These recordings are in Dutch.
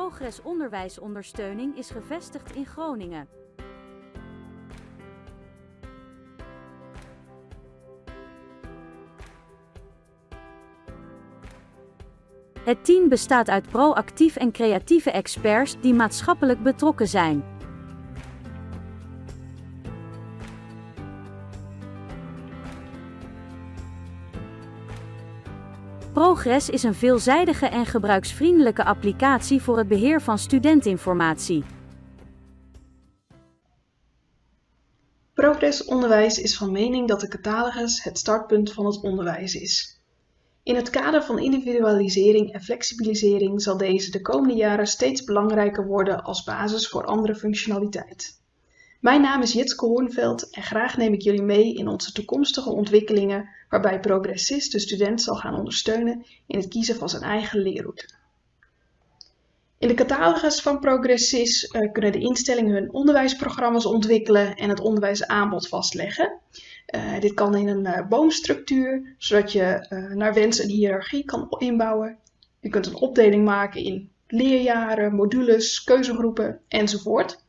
Progress Onderwijsondersteuning is gevestigd in Groningen. Het team bestaat uit proactief en creatieve experts die maatschappelijk betrokken zijn. Progress is een veelzijdige en gebruiksvriendelijke applicatie voor het beheer van studentinformatie. Progress Onderwijs is van mening dat de catalogus het startpunt van het onderwijs is. In het kader van individualisering en flexibilisering zal deze de komende jaren steeds belangrijker worden als basis voor andere functionaliteit. Mijn naam is Jitske Hoornveld en graag neem ik jullie mee in onze toekomstige ontwikkelingen waarbij Progressist de student zal gaan ondersteunen in het kiezen van zijn eigen leerroute. In de catalogus van Progressist uh, kunnen de instellingen hun onderwijsprogramma's ontwikkelen en het onderwijsaanbod vastleggen. Uh, dit kan in een uh, boomstructuur, zodat je naar wens een hiërarchie kan inbouwen. Je kunt een opdeling maken in leerjaren, modules, keuzegroepen enzovoort.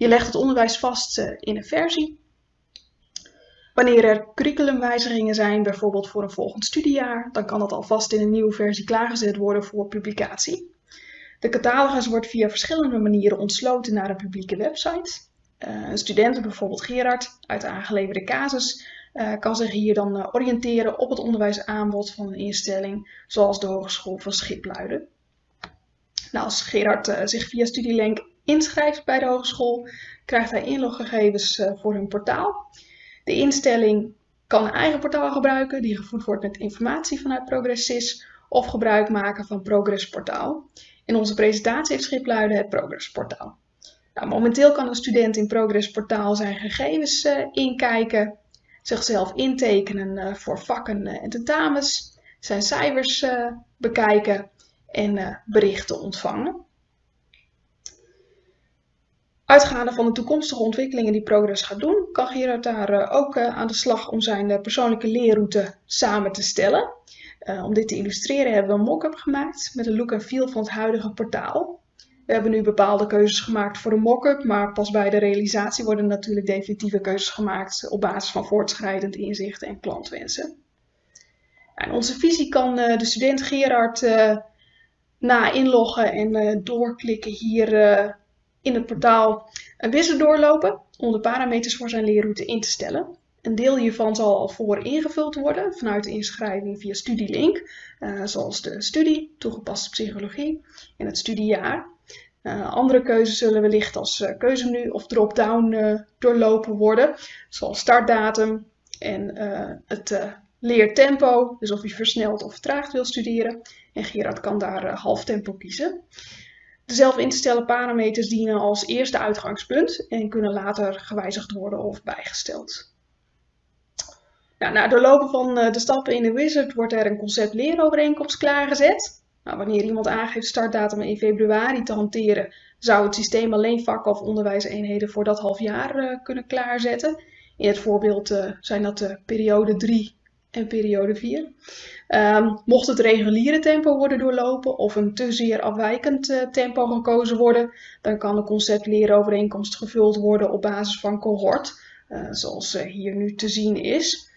Je legt het onderwijs vast in een versie Wanneer er curriculumwijzigingen zijn, bijvoorbeeld voor een volgend studiejaar, dan kan dat alvast in een nieuwe versie klaargezet worden voor publicatie. De catalogus wordt via verschillende manieren ontsloten naar een publieke website. Uh, een student, bijvoorbeeld Gerard, uit de aangeleverde casus, uh, kan zich hier dan oriënteren op het onderwijsaanbod van een instelling, zoals de Hogeschool van Schipluiden. Nou, als Gerard zich via Studielink inschrijft bij de hogeschool, krijgt hij inloggegevens voor hun portaal. De instelling kan een eigen portaal gebruiken die gevoed wordt met informatie vanuit ProgressSys of gebruik maken van Progress Portaal. In onze presentatie heeft Schipluiden het Progress Portaal. Nou, momenteel kan een student in Progress Portaal zijn gegevens uh, inkijken, zichzelf intekenen uh, voor vakken en tentamens, zijn cijfers bekijken en berichten ontvangen. Uitgaande van de toekomstige ontwikkelingen die Progress gaat doen, kan Gerard daar eh, ook eh, aan de slag om zijn eh, persoonlijke leerroute samen te stellen. om dit te illustreren hebben we een mock-up gemaakt met een look en feel van het huidige portaal. We hebben nu bepaalde keuzes gemaakt voor de mock-up, maar pas bij de realisatie worden natuurlijk definitieve keuzes gemaakt op basis van voortschrijdend inzichten en klantwensen. En onze visie kan de student Gerard na inloggen en doorklikken hier in het portaal een wizard doorlopen om de parameters voor zijn leerroute in te stellen. Een deel hiervan zal al voor ingevuld worden vanuit de inschrijving via Studielink, uh, zoals de studie, toegepaste psychologie en het studiejaar. Uh, andere keuzes zullen wellicht als uh, keuzemenu of drop-down doorlopen worden, zoals startdatum en het leertempo, dus of je versneld of vertraagd wil studeren. En Gerard kan daar half tempo kiezen. Zelf in te stellen parameters dienen als eerste uitgangspunt en kunnen later gewijzigd worden of bijgesteld. Nou, na doorlopen van eh, de stappen in de wizard wordt er een concept leerovereenkomst klaargezet. Nou, wanneer iemand aangeeft startdatum in februari te hanteren, zou het systeem alleen vakken of onderwijseenheden voor dat half jaar uh, kunnen klaarzetten. In het voorbeeld uh, zijn dat de periode 3 en periode 4. Um, mocht het reguliere tempo worden doorlopen of een te zeer afwijkend uh, tempo gekozen worden, dan kan de concept-leerovereenkomst gevuld worden op basis van cohort, uh, zoals uh, hier nu te zien is.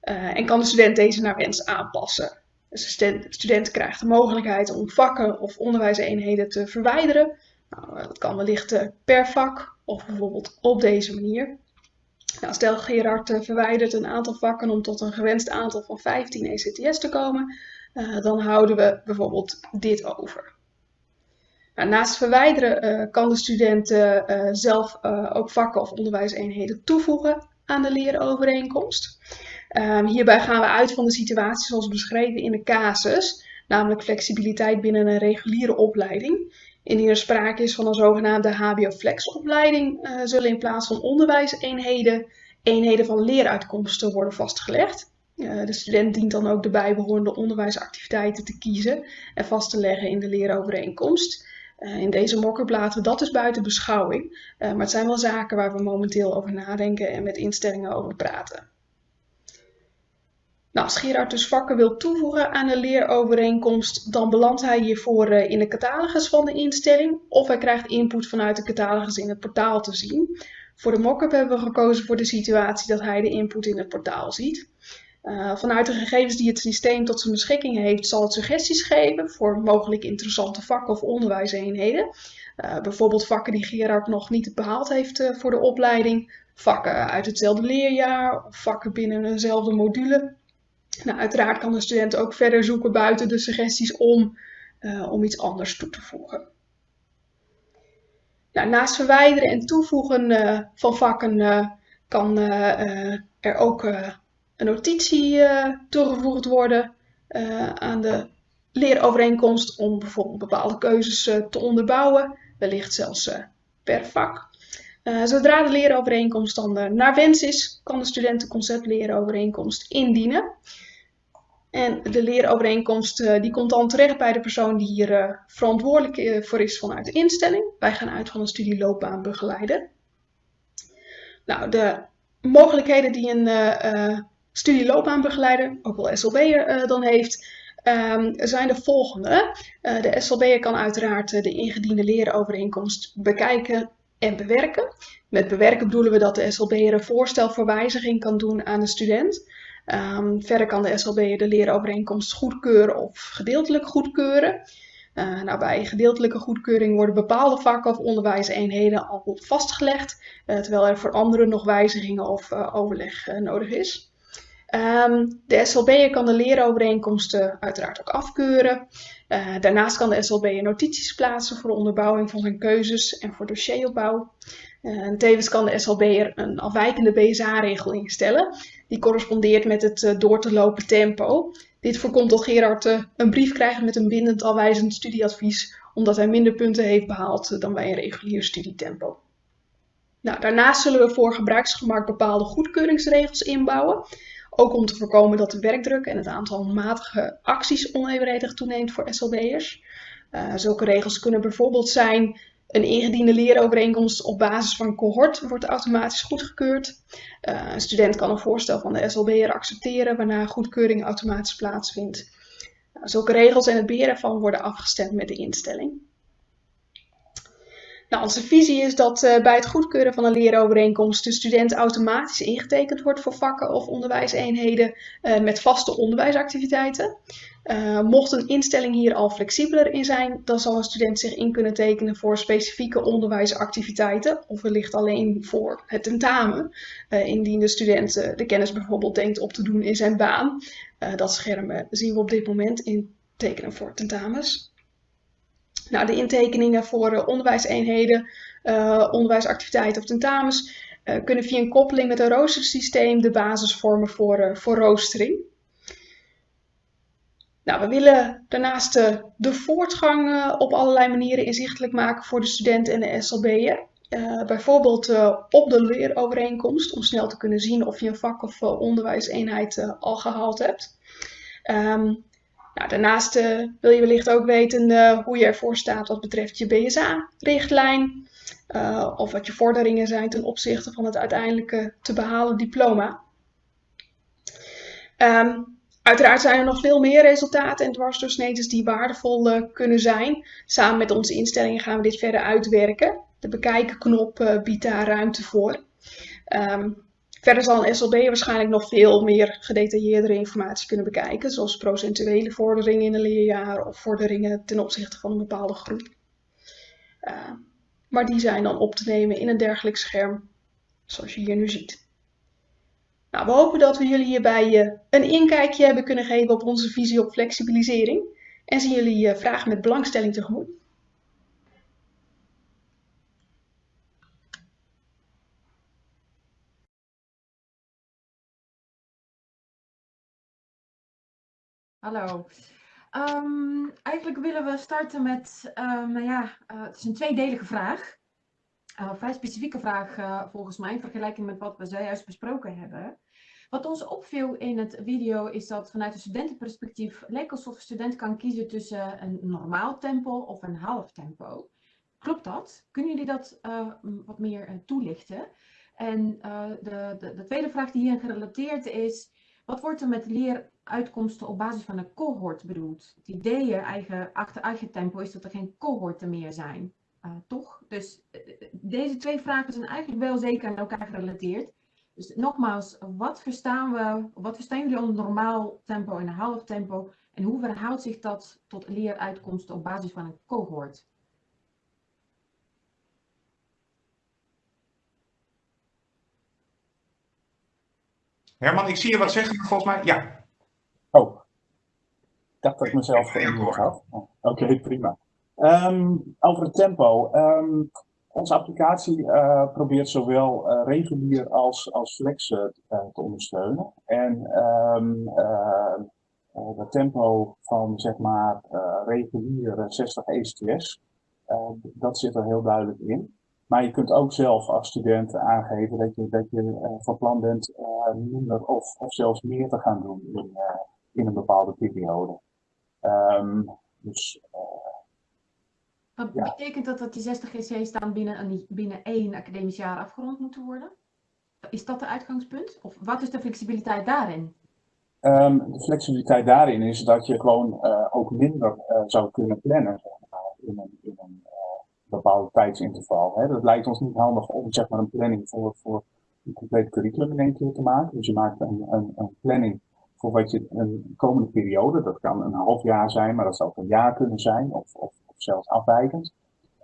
en kan de student deze naar wens aanpassen. Dus de student, student krijgt de mogelijkheid om vakken of onderwijseenheden te verwijderen. Nou, dat kan wellicht per vak of bijvoorbeeld op deze manier. Nou, stel Gerard uh, verwijdert een aantal vakken om tot een gewenst aantal van 15 ECTS te komen, uh, dan houden we bijvoorbeeld dit over. Nou, naast verwijderen uh, kan de student zelf ook vakken of onderwijseenheden toevoegen aan de leerovereenkomst. Um, hierbij gaan we uit van de situatie zoals beschreven in de casus, namelijk flexibiliteit binnen een reguliere opleiding. Indien er sprake is van een zogenaamde HBO-flex-opleiding, uh, zullen in plaats van onderwijseenheden eenheden van leeruitkomsten worden vastgelegd. Uh, de student dient dan ook de bijbehorende onderwijsactiviteiten te kiezen en vast te leggen in de leerovereenkomst. Uh, in deze we dat dus buiten beschouwing, maar het zijn wel zaken waar we momenteel over nadenken en met instellingen over praten. Nou, als Gerard dus vakken wil toevoegen aan de leerovereenkomst, dan belandt hij hiervoor in de catalogus van de instelling of hij krijgt input vanuit de catalogus in het portaal te zien. Voor de mock-up hebben we gekozen voor de situatie dat hij de input in het portaal ziet. Uh, vanuit de gegevens die het systeem tot zijn beschikking heeft, zal het suggesties geven voor mogelijk interessante vakken of onderwijseenheden. Uh, bijvoorbeeld vakken die Gerard nog niet behaald heeft voor de opleiding, vakken uit hetzelfde leerjaar vakken binnen eenzelfde module. Nou, uiteraard kan de student ook verder zoeken buiten de suggesties om, om iets anders toe te voegen. Nou, naast verwijderen en toevoegen van vakken kan er ook een notitie toegevoegd worden aan de leerovereenkomst om bijvoorbeeld bepaalde keuzes te onderbouwen, wellicht zelfs per vak. Zodra de leerovereenkomst dan naar wens is, kan de student de conceptleerovereenkomst indienen. En de leerovereenkomst die komt dan terecht bij de persoon die hier verantwoordelijk voor is vanuit de instelling. Wij gaan uit van een studieloopbaanbegeleider. Nou, de mogelijkheden die een studieloopbaanbegeleider, ook wel SLB'er dan heeft, um, zijn de volgende. De SLB'er kan uiteraard de ingediende lerenovereenkomst bekijken en bewerken. Met bewerken bedoelen we dat de SLB'er een voorstel voor wijziging kan doen aan de student. Um, verder kan de SLB'er de lerenovereenkomst goedkeuren of gedeeltelijk goedkeuren. Uh, nou, bij gedeeltelijke goedkeuring worden bepaalde vakken of onderwijseenheden al vastgelegd, uh, terwijl er voor andere nog wijzigingen of uh, overleg nodig is. Um, de SLB'er kan de leerovereenkomsten uiteraard ook afkeuren. Uh, daarnaast kan de SLB'er notities plaatsen voor de onderbouwing van zijn keuzes en voor dossieropbouw. En tevens kan de SLB'er een afwijkende BSA-regel instellen. Die correspondeert met het uh, door te lopen tempo. Dit voorkomt dat Gerard een brief krijgt met een bindend afwijzend studieadvies, omdat hij minder punten heeft behaald dan bij een regulier studietempo. Nou, daarnaast zullen we voor gebruiksgemak bepaalde goedkeuringsregels inbouwen. Ook om te voorkomen dat de werkdruk en het aantal matige acties onevenredig toeneemt voor SLB'ers. Uh, zulke regels kunnen bijvoorbeeld zijn een ingediende leerovereenkomst op basis van cohort wordt automatisch goedgekeurd. Uh, een student kan een voorstel van de SLB'er accepteren waarna goedkeuring automatisch plaatsvindt. Uh, zulke regels en het beheer ervan worden afgestemd met de instelling. Nou, onze visie is dat uh, bij het goedkeuren van een leerovereenkomst de student automatisch ingetekend wordt voor vakken of onderwijseenheden uh, met vaste onderwijsactiviteiten. Uh, mocht een instelling hier al flexibeler in zijn, dan zal een student zich in kunnen tekenen voor specifieke onderwijsactiviteiten of wellicht alleen voor het tentamen, indien de student de kennis bijvoorbeeld denkt op te doen in zijn baan. dat scherm zien we op dit moment in tekenen voor tentamens. Nou, de intekeningen voor uh, onderwijseenheden, uh, onderwijsactiviteiten of tentamens uh, kunnen via een koppeling met een roostersysteem de basis vormen voor, voor roostering. Nou, we willen daarnaast de voortgang op allerlei manieren inzichtelijk maken voor de studenten en de SLB'er. bijvoorbeeld op de leerovereenkomst, om snel te kunnen zien of je een vak of onderwijseenheid al gehaald hebt. Um, nou, daarnaast uh, wil je wellicht ook weten uh, hoe je ervoor staat wat betreft je BSA-richtlijn. Uh, of wat je vorderingen zijn ten opzichte van het uiteindelijke te behalen diploma. Um, uiteraard zijn er nog veel meer resultaten en dwarsdoorsneden die waardevol kunnen zijn. Samen met onze instellingen gaan we dit verder uitwerken. De bekijken knop biedt daar ruimte voor. Um, Verder zal een SLB waarschijnlijk nog veel meer gedetailleerdere informatie kunnen bekijken, zoals procentuele vorderingen in een leerjaar of vorderingen ten opzichte van een bepaalde groep. Uh, maar die zijn dan op te nemen in een dergelijk scherm, zoals je hier nu ziet. Nou, we hopen dat we jullie hierbij uh, een inkijkje hebben kunnen geven op onze visie op flexibilisering en zien jullie uh, vragen met belangstelling tegemoet. Hallo. Um, eigenlijk willen we starten met, um, nou ja, uh, het is een tweedelige vraag. Uh, vrij specifieke vraag uh, volgens mij in vergelijking met wat we zojuist besproken hebben. Wat ons opviel in het video is dat vanuit een studentenperspectief leek alsof een student kan kiezen tussen een normaal tempo of een half tempo. Klopt dat? Kunnen jullie dat wat meer toelichten? En de, de, de, tweede vraag die hierin gerelateerd is, Wat wordt er met leeruitkomsten op basis van een cohort bedoeld? Het idee eigen, achter eigen tempo is dat er geen cohorten meer zijn. Uh, toch? Dus deze twee vragen zijn eigenlijk wel zeker aan elkaar gerelateerd. Dus nogmaals, wat verstaan we, wat verstaan jullie onder normaal tempo en half tempo? En hoe verhoudt zich dat tot leeruitkomsten op basis van een cohort? Herman, ik zie je wat zeggen, volgens mij, ja. Ik dacht dat ik mezelf geïnvloed had. Oké, prima. Um, over het tempo. Um, onze applicatie uh, probeert zowel uh, regulier als, als flex uh, te ondersteunen. En um, het tempo van zeg maar regulier 60 ECTS, dat zit er heel duidelijk in. Maar je kunt ook zelf als student aangeven dat je, dat je van plan bent minder of, of zelfs meer te gaan doen in, in een bepaalde periode. Um, dus wat betekent dat dat die 60 GC's dan binnen, binnen één academisch jaar afgerond moeten worden? Is dat de uitgangspunt? Of wat is de flexibiliteit daarin? Um, de flexibiliteit daarin is dat je gewoon uh, ook minder uh, zou kunnen plannen zeg maar, in een, in een bepaald tijdsinterval. Hè. Dat lijkt ons niet handig om zeg maar, een planning voor, voor een compleet curriculum in één keer te maken. Dus je maakt een, een, een planning voor wat je een komende periode, dat kan een half jaar zijn, maar dat zou ook een jaar kunnen zijn, of, of zelfs afwijkend.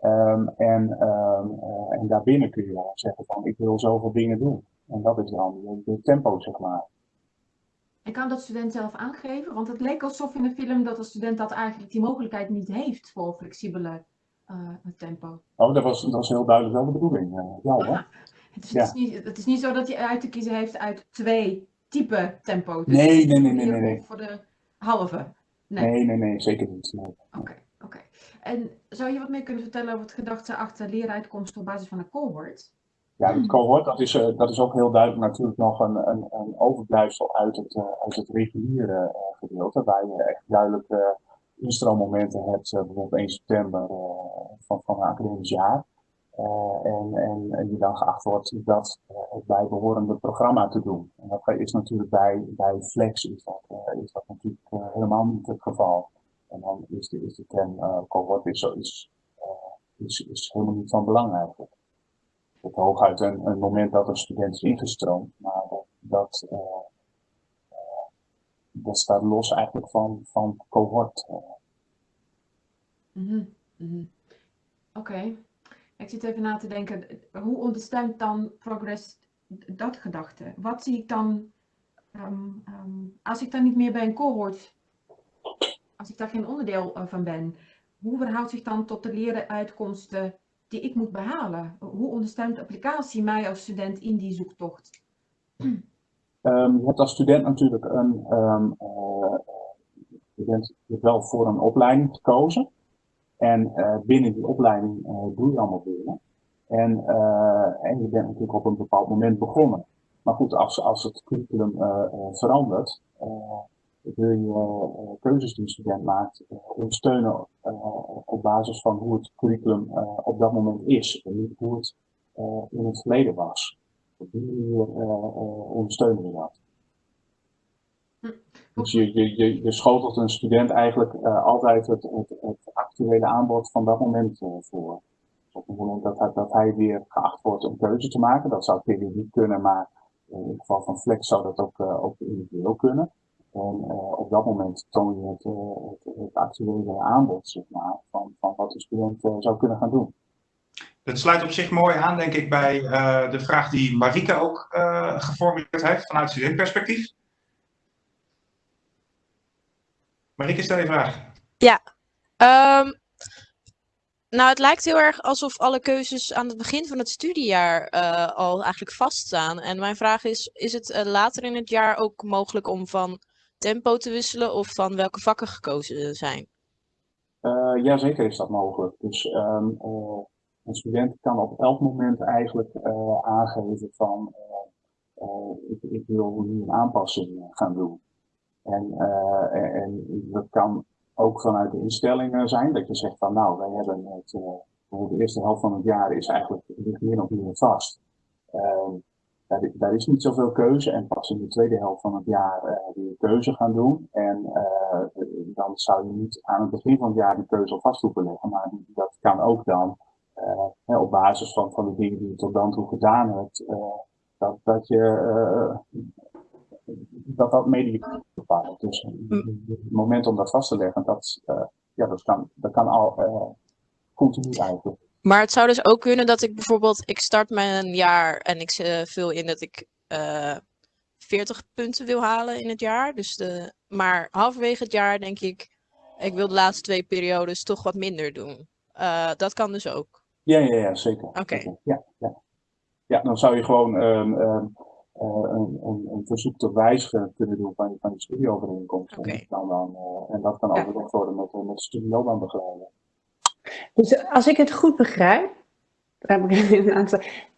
Um, en, um, uh, en daarbinnen kun je dan zeggen van ik wil zoveel dingen doen. En dat is dan de tempo, zeg maar. En kan dat student zelf aangeven? Want het leek alsof in de film dat de student dat eigenlijk die mogelijkheid niet heeft voor flexibele uh, tempo. Oh, dat was, dat was heel duidelijk wel de bedoeling. Uh, ja, hè? Het is, ja. het, is niet, het is niet zo dat je uit te kiezen heeft uit twee type tempo. Dus nee, nee, nee, nee, nee, nee. Voor de halve. Nee, nee, nee, nee zeker niet. Oké. Okay. En zou je wat meer kunnen vertellen over het gedachte achter leeruitkomsten op basis van een cohort? Ja, het cohort, dat is, uh, dat is ook heel duidelijk natuurlijk nog een, een, een overblijfsel uit het, uh, uit het reguliere uh, gedeelte, waar je echt duidelijk instroommomenten hebt, bijvoorbeeld 1 september van, van een academisch jaar. En, en, en die dan geacht wordt dat het bijbehorende programma te doen. En dat is natuurlijk bij, bij Flex is dat, is dat natuurlijk helemaal niet het geval. En dan is de, is de term cohort is, is, is, is helemaal niet van belang eigenlijk. Het hooguit een, moment dat een student is ingestroomd, maar dat, dat, staat los eigenlijk van, van cohort. Mm -hmm. Oké. Ik zit even na te denken, hoe ondersteunt dan Progress dat gedachte? Wat zie ik dan, um, um, als ik dan niet meer bij een cohort als ik daar geen onderdeel eh, van ben, hoe verhoudt zich dan tot de lerenuitkomsten die ik moet behalen? Hoe ondersteunt de applicatie mij als student in die zoektocht? Je hebt als student natuurlijk een, um, je bent wel voor een opleiding gekozen. En uh, binnen die opleiding uh, doe je allemaal dingen. En, en je bent natuurlijk op een bepaald moment begonnen. Maar goed, als, als het curriculum verandert, wil je keuzes die een student maakt ondersteunen op basis van hoe het curriculum op dat moment is en niet hoe het in het verleden was. Op die manier ondersteunen we dat. Dus je, je, je, schotelt een student eigenlijk altijd het, het, actuele aanbod van dat moment voor. Dus op het moment dat hij, dat weer geacht wordt een keuze te maken, dat zou periodiek kunnen, maar in het geval van Flex zou dat ook, individueel kunnen. En op dat moment toon je het, het, actuele aanbod, zeg maar, van, van wat de student zou kunnen gaan doen. Het sluit op zich mooi aan, denk ik, bij de vraag die Marike ook geformuleerd heeft vanuit studentperspectief. Marike, stel je vraag. Ja, um, nou, het lijkt heel erg alsof alle keuzes aan het begin van het studiejaar al eigenlijk vaststaan. En mijn vraag is, is het later in het jaar ook mogelijk om van tempo te wisselen of van welke vakken gekozen zijn? Uh, ja, zeker is dat mogelijk. Dus um, uh, een student kan op elk moment eigenlijk uh, aangeven van ik, ik, wil nu een aanpassing gaan doen. En, en, en, dat kan ook vanuit de instellingen zijn dat je zegt van nou, wij hebben het, de eerste helft van het jaar is eigenlijk meer of meer vast. Ehm, daar, daar, is niet zoveel keuze en pas in de tweede helft van het jaar uh, weer keuze gaan doen. En dan zou je niet aan het begin van het jaar die keuze al vast hoeven leggen, maar dat kan ook dan uh, op basis van, van de dingen die je tot dan toe gedaan hebt, dat, dat je dat dat Dus het moment om dat vast te leggen, dat, ja, dat, kan, dat kan al continu eigenlijk. Maar het zou dus ook kunnen dat ik bijvoorbeeld, ik start mijn jaar en ik vul in dat ik uh, eh, 40 punten wil halen in het jaar. Dus de, maar halverwege het jaar denk ik, ik wil de laatste twee periodes toch wat minder doen. Uh, dat kan dus ook. Ja, ja, ja zeker. Oké. Okay. Ja, ja. ja, dan zou je gewoon um, um, een, een, een, verzoek tot wijzigen kunnen doen van, van die studieovereenkomst. Okay. En, dan, dan, en dat kan overlegd worden met, met de studieloopbaanbegeleider. Dus als ik het goed begrijp,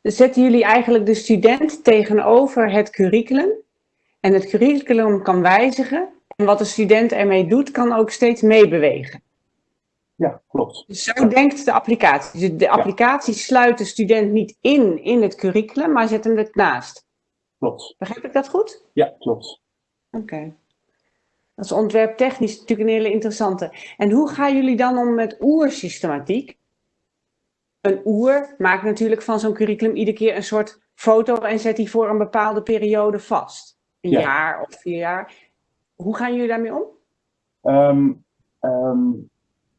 zetten jullie eigenlijk de student tegenover het curriculum. En het curriculum kan wijzigen. En wat de student ermee doet, kan ook steeds meebewegen. Ja, klopt. Dus zo denkt de applicatie. Dus de applicatie ja. sluit de student niet in in het curriculum, maar zet hem ernaast. Klopt. Begrijp ik dat goed? Ja, klopt. Oké. Okay. Dat is ontwerptechnisch natuurlijk een hele interessante. En hoe gaan jullie dan om met oersystematiek? Een oer maakt natuurlijk van zo'n curriculum iedere keer een soort foto en zet die voor een bepaalde periode vast. Een ja. jaar of vier jaar. Hoe gaan jullie daarmee om? Um, um,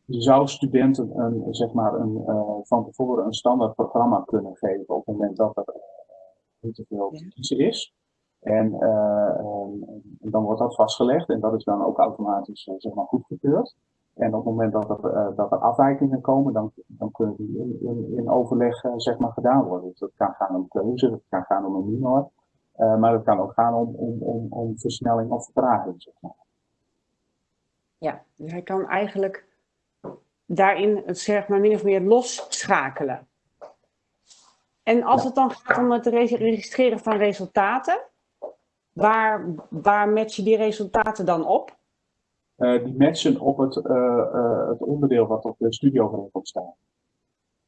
je zou studenten een, zeg maar een, uh, van tevoren een standaard programma kunnen geven op het moment dat er niet te veel te kiezen is. En, uh, dan wordt dat vastgelegd en dat is dan ook automatisch uh, zeg maar goedgekeurd. En op het moment dat er, uh, dat er afwijkingen komen, dan, dan kunnen die in, in, in overleg zeg maar gedaan worden. Dus dat kan gaan om keuze, dat kan gaan om een minor, maar het kan ook gaan om, om, om, om versnelling of vertraging. Zeg maar. Ja, dus hij kan eigenlijk daarin het zeg maar min of meer losschakelen. En als het dan gaat om het registreren van resultaten, Waar, waar match je die resultaten dan op? Uh, die matchen op het, uh, uh, het onderdeel wat op de studieovereenkomst staat.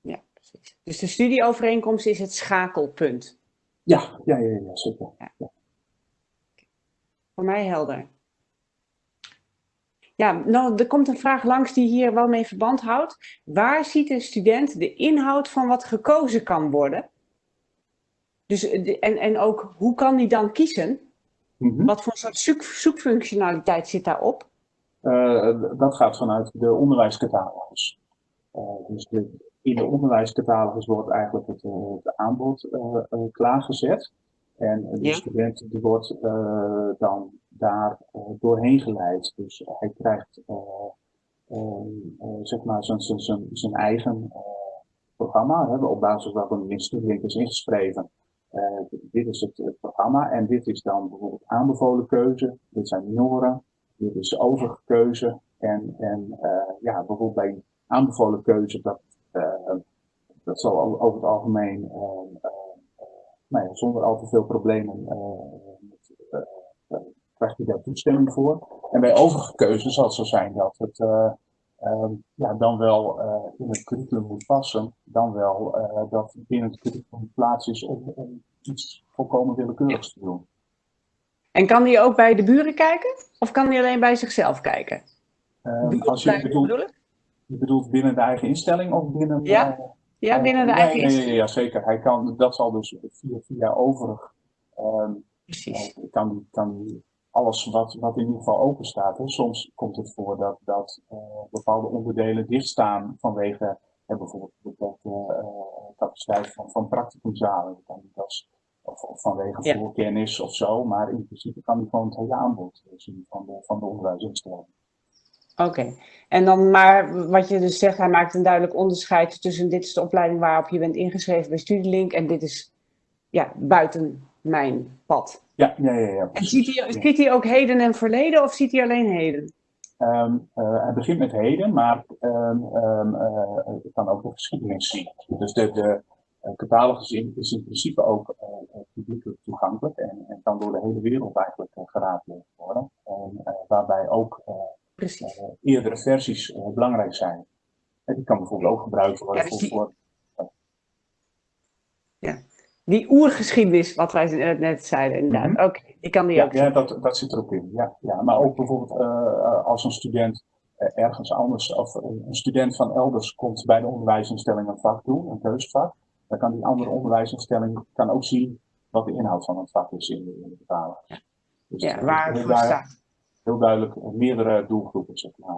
Ja, precies. Dus de studieovereenkomst is het schakelpunt. Ja, ja, ja, ja zeker. Ja. Ja. Voor mij helder. Ja, nou, er komt een vraag langs die hier wel mee verband houdt. Waar ziet een student de inhoud van wat gekozen kan worden? Dus, en, en ook, hoe kan die dan kiezen? Mm -hmm. Wat voor soort zoek, zoekfunctionaliteit zit daarop? Uh, dat gaat vanuit de onderwijscatalogus. Uh, dus de, in de onderwijscatalogus wordt eigenlijk het, het aanbod klaargezet. En de ja. student die wordt dan daar doorheen geleid. Dus hij krijgt zeg maar zijn eigen programma, hè, op basis waarvan in studielink is ingeschreven. Uh, dit is het, het, programma en dit is dan bijvoorbeeld aanbevolen keuze. Dit zijn minoren. Dit is de overige keuze. En, en uh, ja, bijvoorbeeld bij aanbevolen keuze, dat, uh, dat zal over het algemeen nou ja, zonder al te veel problemen krijgt hij daar toestemming voor. En bij overige keuze zal het zo zijn dat het ja, dan wel uh, in het curriculum moet passen, dan wel uh, dat binnen het curriculum plaats is om, om iets volkomen willekeurigs te doen. En kan die ook bij de buren kijken? Of kan die alleen bij zichzelf kijken? Um, als je bedoelt, je bedoelt binnen de eigen instelling of binnen... Ja, uh, ja binnen de eigen nee, instelling. Ja, ja, zeker. Hij kan, dat zal dus via, via overig... Um, Precies. kan, kan alles wat, wat in ieder geval open staat. Hè. Soms komt het voor dat, dat uh, bepaalde onderdelen dichtstaan vanwege uh, bijvoorbeeld de uh, capaciteit van, van practicumzalen. Dat kan niet als, of, of vanwege ja. voorkennis of zo, maar in principe kan die gewoon het hele aanbod zien van de, van de onderwijsinstelling. Oké, okay. en dan maar wat je dus zegt, hij maakt een duidelijk onderscheid tussen dit is de opleiding waarop je bent ingeschreven bij Studielink en dit is ja, buiten mijn pad. Ja, ja, ja. ja en ziet hij, ziet hij ook heden en verleden of ziet hij alleen heden? Um, uh, hij begint met heden, maar um, um, uh, het kan ook de geschiedenis zien. Dus de, de uh, catalogus is, is in principe ook publiekelijk toegankelijk en, en kan door de hele wereld eigenlijk geraadpleegd worden. En, waarbij ook eerdere versies belangrijk zijn. En die kan bijvoorbeeld ook gebruikt worden ja, dus die... voor. Die oergeschiedenis, wat wij net- zeiden, inderdaad. Mhm. Oké, ik kan die Ja, ook ja dat, dat zit er ook in. Ja, ja. Maar ook bijvoorbeeld eh, als een student eh, ergens anders, of een student van elders komt bij de onderwijsinstelling een vak doen, een keuzevak, dan kan die andere onderwijsinstelling kan ook zien wat de inhoud van het vak is in de, in de betaling. Dus Ja, eh, waar het voor staat. heel duidelijk meerdere doelgroepen, zeg maar.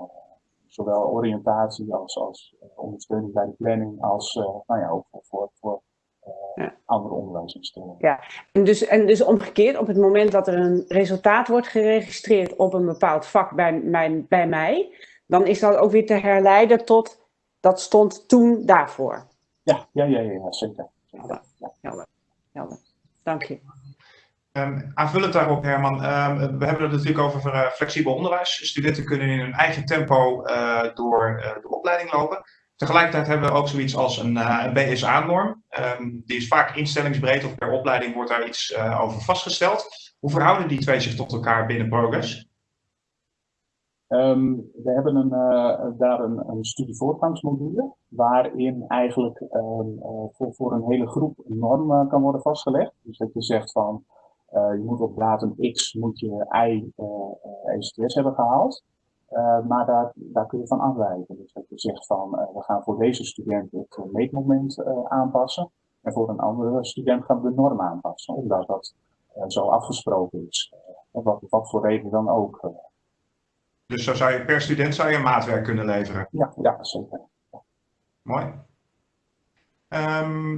Zowel oriëntatie als, als ondersteuning bij de planning, als nou ja, ook voor, voor, voor Ja. andere onderwijsinstellingen. En dus, en dus omgekeerd, op het moment dat er een resultaat wordt geregistreerd op een bepaald vak bij, mijn, bij mij, dan is dat ook weer te herleiden tot dat stond toen daarvoor. Ja, ja, ja, ja, ja, zeker. zeker. Ja. Helder. Helder. Dank je. Ehm, aanvullend daarop, Herman, ehm, we hebben het natuurlijk over eh, flexibel onderwijs. Studenten kunnen in hun eigen tempo eh, door eh, de opleiding lopen. Tegelijkertijd hebben we ook zoiets als een, eh, een BSA-norm. Ehm, die is vaak instellingsbreed of per opleiding wordt daar iets eh, over vastgesteld. Hoe verhouden die twee zich tot elkaar binnen Progress? Ehm, we hebben een, eh, daar een, een studievoortgangsmodule waarin eigenlijk ehm, eh, voor, voor een hele groep een norm kan worden vastgelegd. Dus dat je zegt van je moet op datum X moet je Y ECTS hebben gehaald. Eh, maar daar, daar kun je van afwijken. Dus dat je zegt van eh, we gaan voor deze student het eh, meetmoment aanpassen. En voor een andere student gaan we de norm aanpassen. Omdat dat zo afgesproken is. Wat, wat voor reden dan ook. Dus zo zou je per student zou je een maatwerk kunnen leveren. Ja, ja, zeker. Mooi. Ehm,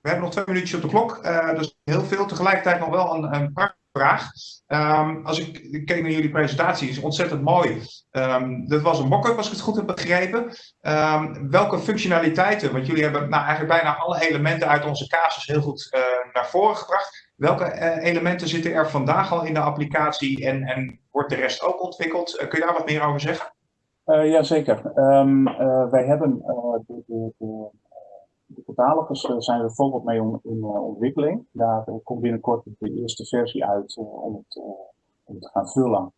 we hebben nog twee minuutjes op de klok. dus heel veel. Tegelijkertijd nog wel een, een vraag. Ehm, als ik, keek naar jullie presentatie, is ontzettend mooi. Ehm dit was een mock-up, als ik het goed heb begrepen. Ehm, welke functionaliteiten, want jullie hebben nou, eigenlijk bijna alle elementen uit onze casus heel goed eh, naar voren gebracht. Welke eh, elementen zitten er vandaag al in de applicatie en, en wordt de rest ook ontwikkeld? Eh, kun je daar wat meer over zeggen? Jazeker. Wij hebben de, de, de, de catalogus uh, zijn we volop mee on, in uh, ontwikkeling. Daar komt binnenkort de eerste versie uit om, het, om te gaan vullen.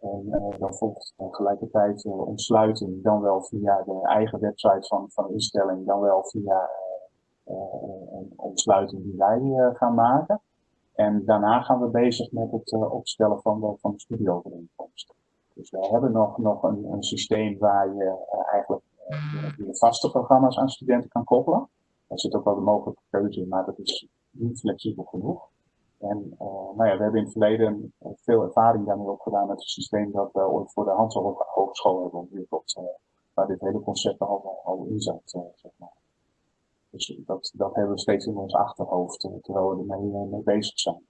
En dan volgt tegelijkertijd ontsluiting, dan wel via de eigen website van, van de instelling, dan wel via een ontsluiting die wij gaan maken. En daarna gaan we bezig met het opstellen van de, van de. Dus wij hebben nog, nog een, systeem waar je eigenlijk vaste programma's aan studenten kan koppelen. Daar zit ook wel de mogelijke keuze in, maar dat is niet flexibel genoeg. En uh, nou ja, we hebben in het verleden veel ervaring daarmee opgedaan met het systeem dat we ooit voor de Hansel Hogeschool hebben ontwikkeld. Uh, waar dit hele concept al, al in zat, zeg maar. Dus dat, dat hebben we steeds in ons achterhoofd, terwijl we ermee mee bezig zijn.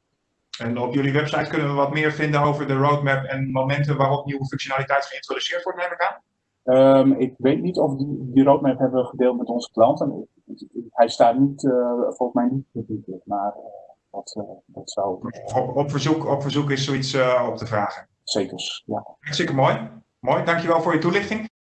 En op jullie website kunnen we wat meer vinden over de roadmap en momenten waarop nieuwe functionaliteit geïntroduceerd wordt, neem ik aan? Um, ik weet niet of die, die roadmap hebben we gedeeld met onze klanten. Hij staat niet, uh, volgens mij niet maar uh, dat, uh, dat zou... Op, op, verzoek, op verzoek is zoiets op te vragen. Zeker, ja. Hartstikke mooi. Mooi, dankjewel voor je toelichting.